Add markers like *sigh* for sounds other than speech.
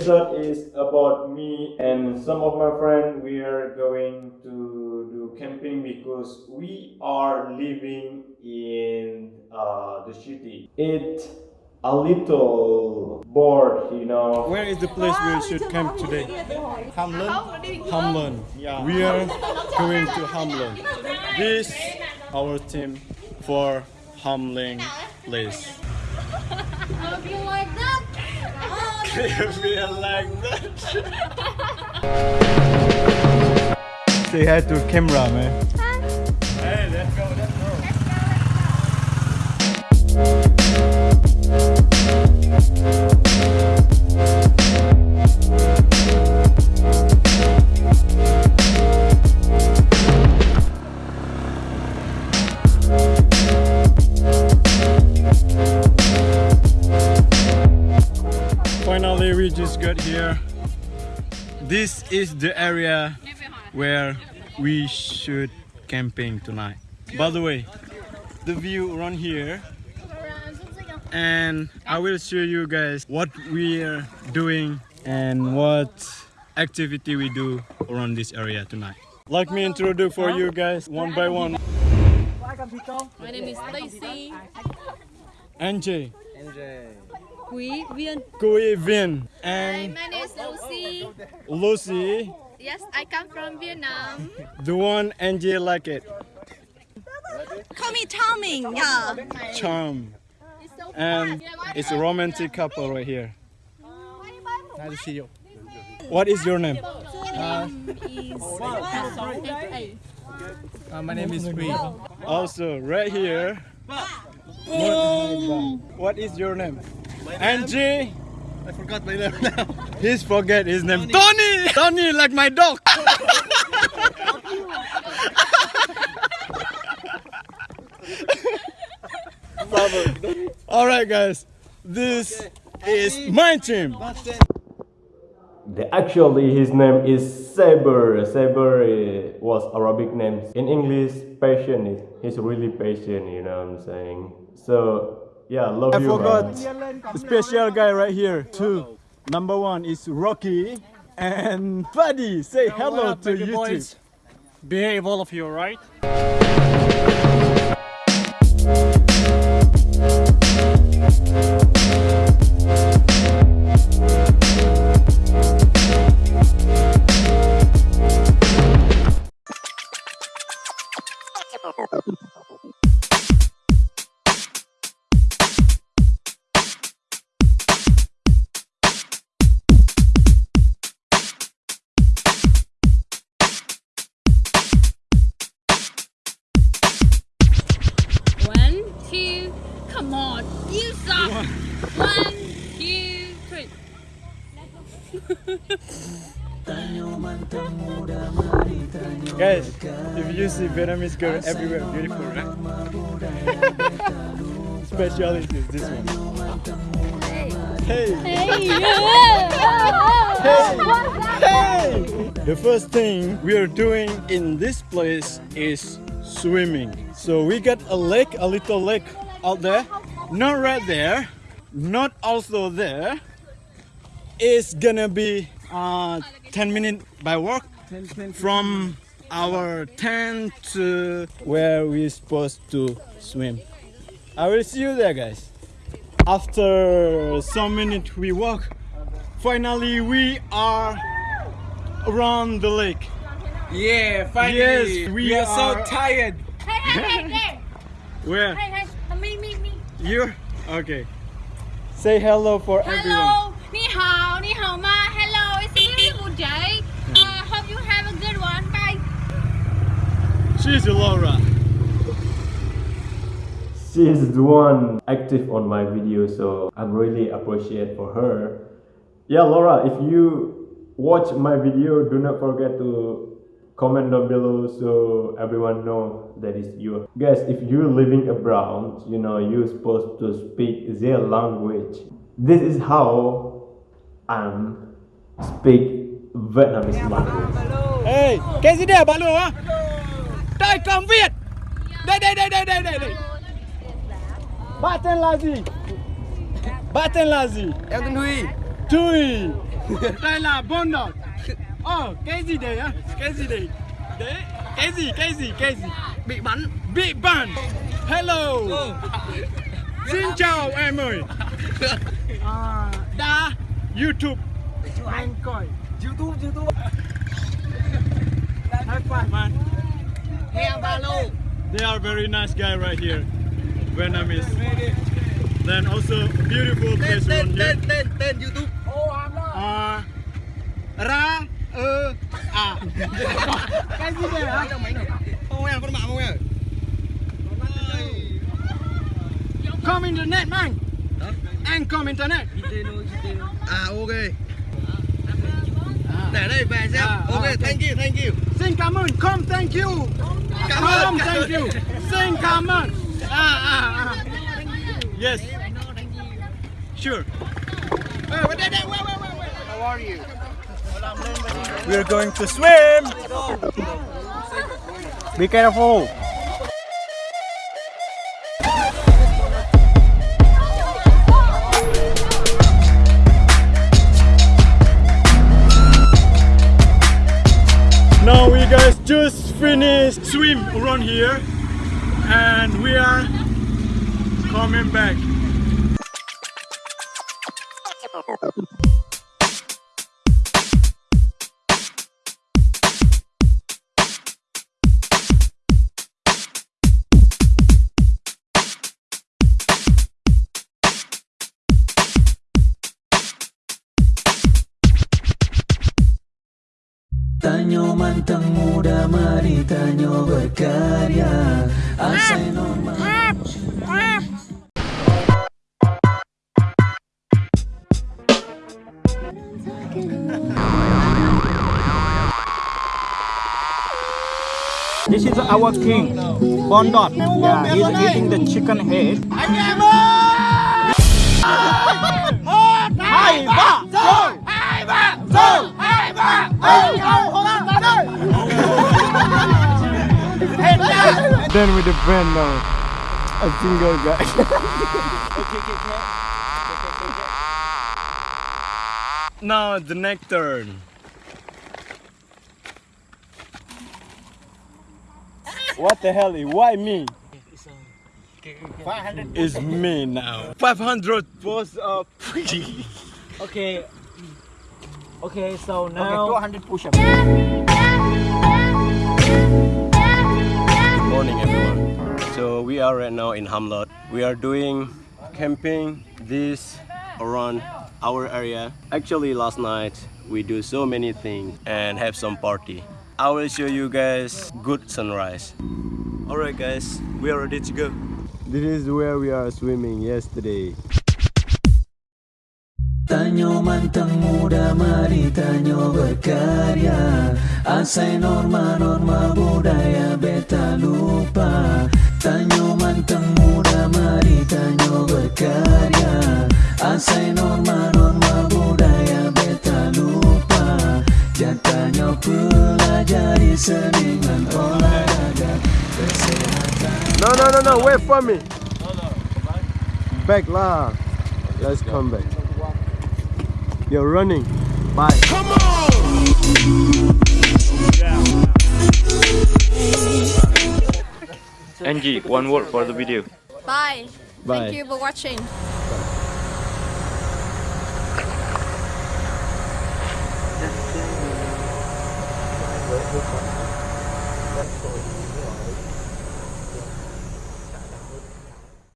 Today episode is about me and some of my friends. We are going to do camping because we are living in uh, the city. It's a little bored, you know. Where is the place we should camp today? Hamlin? Hamlin. Yeah. We are going to Hamlin. This our team for Hamlin place. Feel like that. Say hi to camera, man. Hey, let's go, let's go. Finally, we just got here. This is the area where we should camping tonight. By the way, the view around here and I will show you guys what we are doing and what activity we do around this area tonight. Let me introduce for you guys one by one. My name is Stacy. Angie, Quý Viên. Kui Vin, Hi, my name is Lucy. Lucy, Yes, I come from Vietnam. the one Angie like it, Call me Charming. Yeah. Charm. And it's a romantic couple right here. Nice to see you. What is your name? Uh, my name is Bree. Also, right here. What is your name? Angie. I forgot my name now. He's forget his name. Tony. Tony, like my dog. *laughs* All right, guys. This is my team. The, actually, his name is Saber. Saber uh, was Arabic name. In English, patient. He's really patient, you know what I'm saying? So, yeah, love I you, forgot man. the special guy right here. too. Number one is Rocky and Buddy. Say hello to you boys. Behave all of you, alright? Guys, if you see Vietnamese girl everywhere, beautiful, right? *laughs* Speciality is this one. Hey! Hey. Hey! The first thing we are doing in this place is swimming. So we got a lake, a little lake out there. Not right there, not also there. It's gonna be uh, 10 minutes by walk from our tent to where we're supposed to swim. I will see you there, guys. After some minutes we walk, finally we are around the lake. Yeah, finally. Yes, we are, are- so tired. Hey, hey, hey, hey. *laughs* Where? Hey, hey. Me, me, me. You? Okay. Say hello for everyone. Hello. Ni hao, ni hao ma. Hello, it's a beautiful day. Uh, hope you have a good one. Bye. She's Laura. She is the one active on my video, so I'm really appreciate for her. Yeah, Laura, if you watch my video, do not forget to comment down below so everyone know that is you. Guys, if you're living abroad, you know you're supposed to speak their language. This is how I'm speak Vietnamese language. Ah, hey, cái gì đây bà lùa hả? Đây con Việt. Đây đây đây đây đây đây đây. Bạn tên là gì? Bạn tên là gì? Em tên Huy. Tui. Đây là Bondot. Ờ, cái gì đấy á? Cái gì đấy? Đấy, cái gì, cái gì, cái gì? Bị bắn. Bị bắn. Hello. Xin chào em ơi. À, đã YouTube. Anh coi. YouTube, YouTube. High five, They are very nice guy right here. Vietnamese. Then also beautiful place around here. tên tên YouTube. Uh, à, ra ơ à. Cái gì đây hả? Không em con mạng không em? Come internet man. Anh come internet. À ah, ok. Để đây về xem. À, ok, à, ok. thank you, thank you. Xin cảm ơn. Come thank you. Cảm ơn. Come thank you. Xin cảm ơn. À à à. Yes. Sure. Hey, wait, wait, wait, wait, wait, wait. How are you? We're going to swim. Be careful. Finished swim around here and we are coming back. Manteng muda mari tanyo berkarya Asai normal This is our king, Bondot. Yeah, he's eating the chicken head. Hai ba, rồi. Hai ba, rồi. Hai ba, *laughs* Then with the friend now. Uh, a single guy. *laughs* now the next turn. What the hell? Is why me? It's me now. 500 push *laughs* up. Okay. Okay, so now. Okay, 200 push-ups. Good morning, everyone. So we are right now in Hamlet. We are doing camping this around our area. Actually, last night we do so many things and have some party. I will show you guys good sunrise. Alright, guys, we are ready to go. This is where we are swimming yesterday. Tanyo manteng muda mari tanyo berkarya Asai norma-norma budaya beta lupa Tanyo manteng muda mari tanyo berkarya Asai norma-norma budaya beta lupa Jatanya pelajari seningan olahraga Kesehatan No, no, no, no, wait for me. Back lah. Let's come back. You're running. Bye. Angie, one word for the video. Bye. Bye. Thank you for watching.